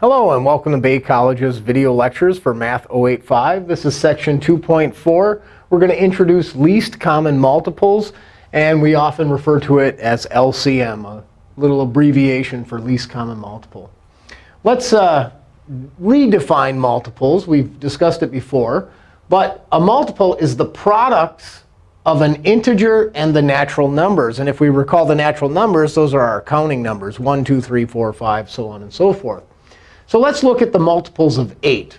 Hello, and welcome to Bay College's video lectures for Math 085. This is section 2.4. We're going to introduce least common multiples, and we often refer to it as LCM, a little abbreviation for least common multiple. Let's uh, redefine multiples. We've discussed it before. But a multiple is the product of an integer and the natural numbers. And if we recall the natural numbers, those are our counting numbers, 1, 2, 3, 4, 5, so on and so forth. So let's look at the multiples of 8.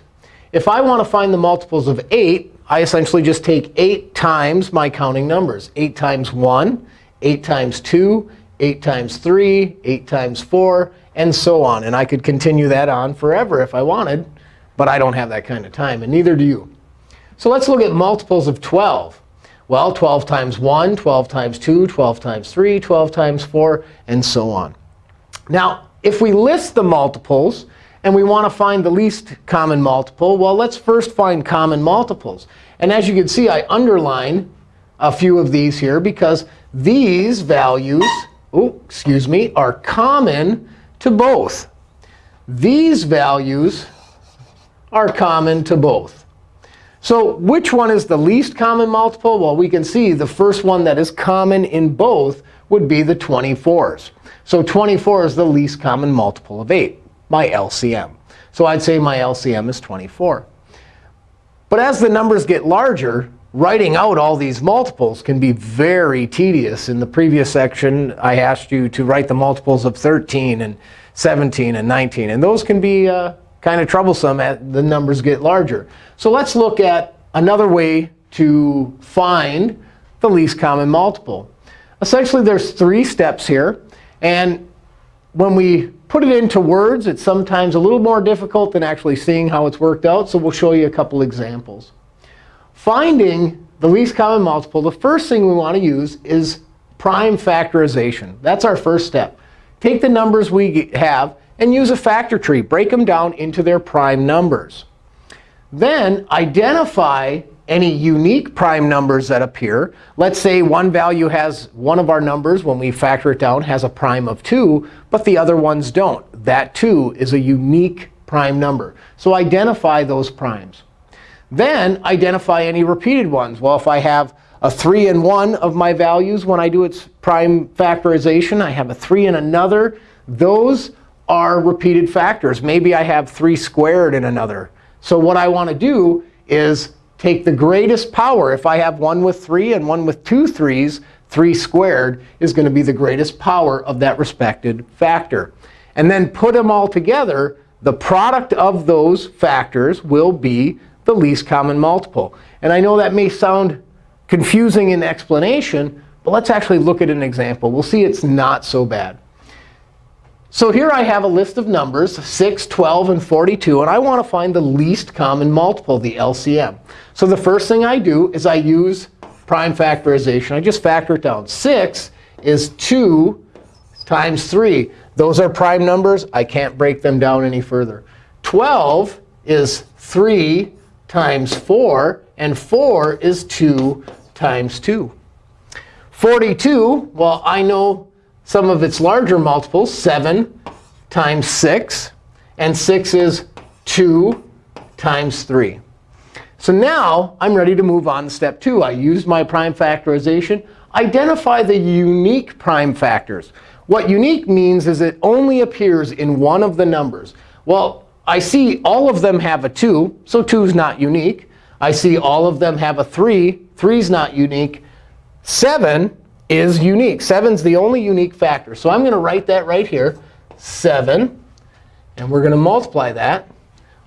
If I want to find the multiples of 8, I essentially just take 8 times my counting numbers. 8 times 1, 8 times 2, 8 times 3, 8 times 4, and so on. And I could continue that on forever if I wanted. But I don't have that kind of time, and neither do you. So let's look at multiples of 12. Well, 12 times 1, 12 times 2, 12 times 3, 12 times 4, and so on. Now, if we list the multiples, and we want to find the least common multiple, well, let's first find common multiples. And as you can see, I underline a few of these here because these values oh, excuse me, are common to both. These values are common to both. So which one is the least common multiple? Well, we can see the first one that is common in both would be the 24s. So 24 is the least common multiple of 8 my LCM. So I'd say my LCM is 24. But as the numbers get larger, writing out all these multiples can be very tedious. In the previous section, I asked you to write the multiples of 13 and 17 and 19. And those can be uh, kind of troublesome as the numbers get larger. So let's look at another way to find the least common multiple. Essentially, there's three steps here. And when we put it into words, it's sometimes a little more difficult than actually seeing how it's worked out. So we'll show you a couple examples. Finding the least common multiple, the first thing we want to use is prime factorization. That's our first step. Take the numbers we have and use a factor tree. Break them down into their prime numbers. Then identify any unique prime numbers that appear. Let's say one value has one of our numbers, when we factor it down, has a prime of 2, but the other ones don't. That 2 is a unique prime number. So identify those primes. Then identify any repeated ones. Well, if I have a 3 and one of my values when I do its prime factorization, I have a 3 and another. Those are repeated factors. Maybe I have 3 squared in another. So what I want to do is take the greatest power. If I have one with 3 and one with two 3's, 3 squared is going to be the greatest power of that respected factor. And then put them all together, the product of those factors will be the least common multiple. And I know that may sound confusing in explanation, but let's actually look at an example. We'll see it's not so bad. So here I have a list of numbers, 6, 12, and 42. And I want to find the least common multiple, the LCM. So the first thing I do is I use prime factorization. I just factor it down. 6 is 2 times 3. Those are prime numbers. I can't break them down any further. 12 is 3 times 4. And 4 is 2 times 2. 42, well, I know some of its larger multiples, 7 times 6. And 6 is 2 times 3. So now I'm ready to move on to step 2. I used my prime factorization. Identify the unique prime factors. What unique means is it only appears in one of the numbers. Well, I see all of them have a 2, so 2 is not unique. I see all of them have a 3. 3 is not unique. 7 is unique. 7 is the only unique factor. So I'm going to write that right here, 7. And we're going to multiply that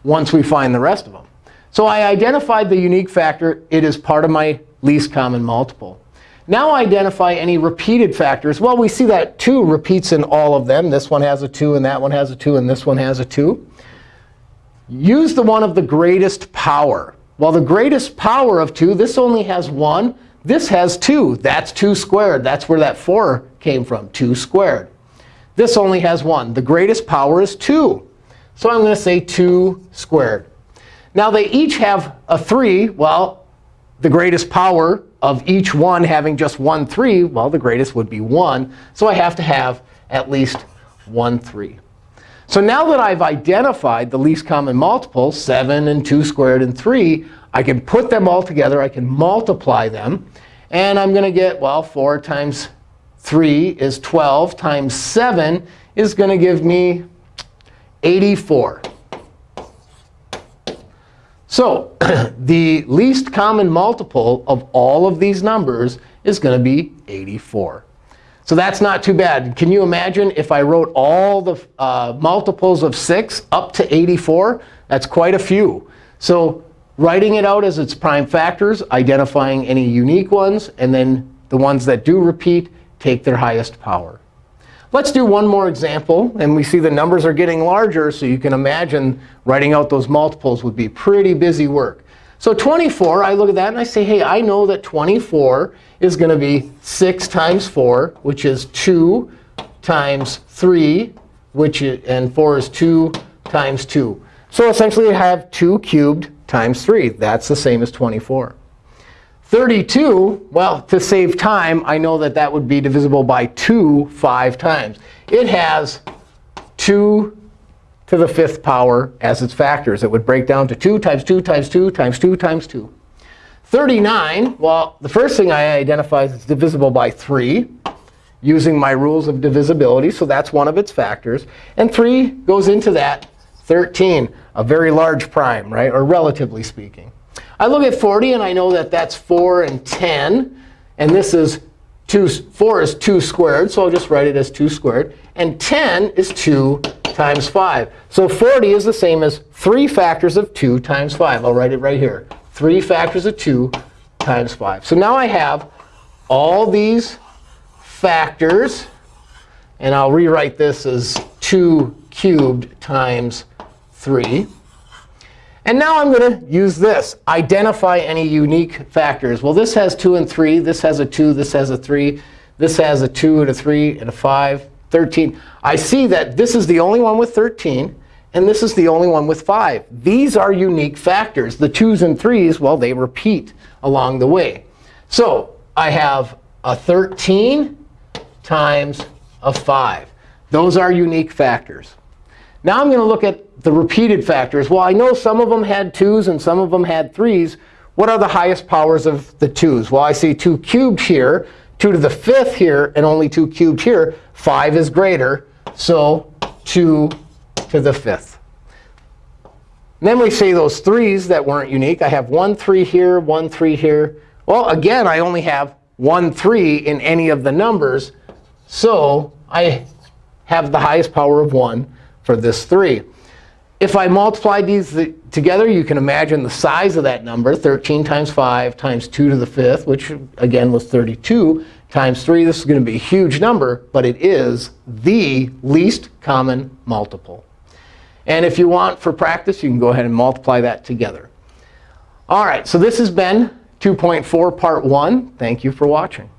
once we find the rest of them. So I identified the unique factor. It is part of my least common multiple. Now identify any repeated factors. Well, we see that 2 repeats in all of them. This one has a 2, and that one has a 2, and this one has a 2. Use the one of the greatest power. Well, the greatest power of 2, this only has 1. This has 2. That's 2 squared. That's where that 4 came from, 2 squared. This only has 1. The greatest power is 2. So I'm going to say 2 squared. Now, they each have a 3. Well, the greatest power of each one having just one 3, well, the greatest would be 1. So I have to have at least one 3. So now that I've identified the least common multiple, 7 and 2 squared and 3, I can put them all together. I can multiply them. And I'm going to get, well, 4 times 3 is 12 times 7 is going to give me 84. So the least common multiple of all of these numbers is going to be 84. So that's not too bad. Can you imagine if I wrote all the uh, multiples of 6 up to 84? That's quite a few. So writing it out as its prime factors, identifying any unique ones, and then the ones that do repeat take their highest power. Let's do one more example. And we see the numbers are getting larger, so you can imagine writing out those multiples would be pretty busy work. So 24, I look at that and I say, hey, I know that 24 is going to be 6 times 4, which is 2 times 3, which is, and 4 is 2 times 2. So essentially, I have 2 cubed times 3. That's the same as 24. 32, well, to save time, I know that that would be divisible by 2 five times. It has 2 to the fifth power as its factors. It would break down to 2 times 2 times 2 times 2 times 2. 39, well, the first thing I identify is it's divisible by 3 using my rules of divisibility. So that's one of its factors. And 3 goes into that 13, a very large prime, right, or relatively speaking. I look at 40, and I know that that's 4 and 10. And this is 2, 4 is 2 squared, so I'll just write it as 2 squared. And 10 is 2 times 5. So 40 is the same as 3 factors of 2 times 5. I'll write it right here. 3 factors of 2 times 5. So now I have all these factors. And I'll rewrite this as 2 cubed times 3. And now I'm going to use this, identify any unique factors. Well, this has 2 and 3. This has a 2. This has a 3. This has a 2 and a 3 and a 5. 13. I see that this is the only one with 13. And this is the only one with 5. These are unique factors. The 2s and 3s, well, they repeat along the way. So I have a 13 times a 5. Those are unique factors. Now I'm going to look at the repeated factors. Well, I know some of them had 2s and some of them had 3s. What are the highest powers of the 2s? Well, I see 2 cubed here, 2 to the fifth here, and only 2 cubed here. 5 is greater, so 2 to the fifth. And then we see those 3s that weren't unique. I have 1 3 here, 1 3 here. Well, again, I only have 1 3 in any of the numbers. So I have the highest power of 1 for this 3. If I multiply these together, you can imagine the size of that number, 13 times 5 times 2 to the fifth, which again was 32, times 3. This is going to be a huge number, but it is the least common multiple. And if you want for practice, you can go ahead and multiply that together. All right, so this has been 2.4 Part 1. Thank you for watching.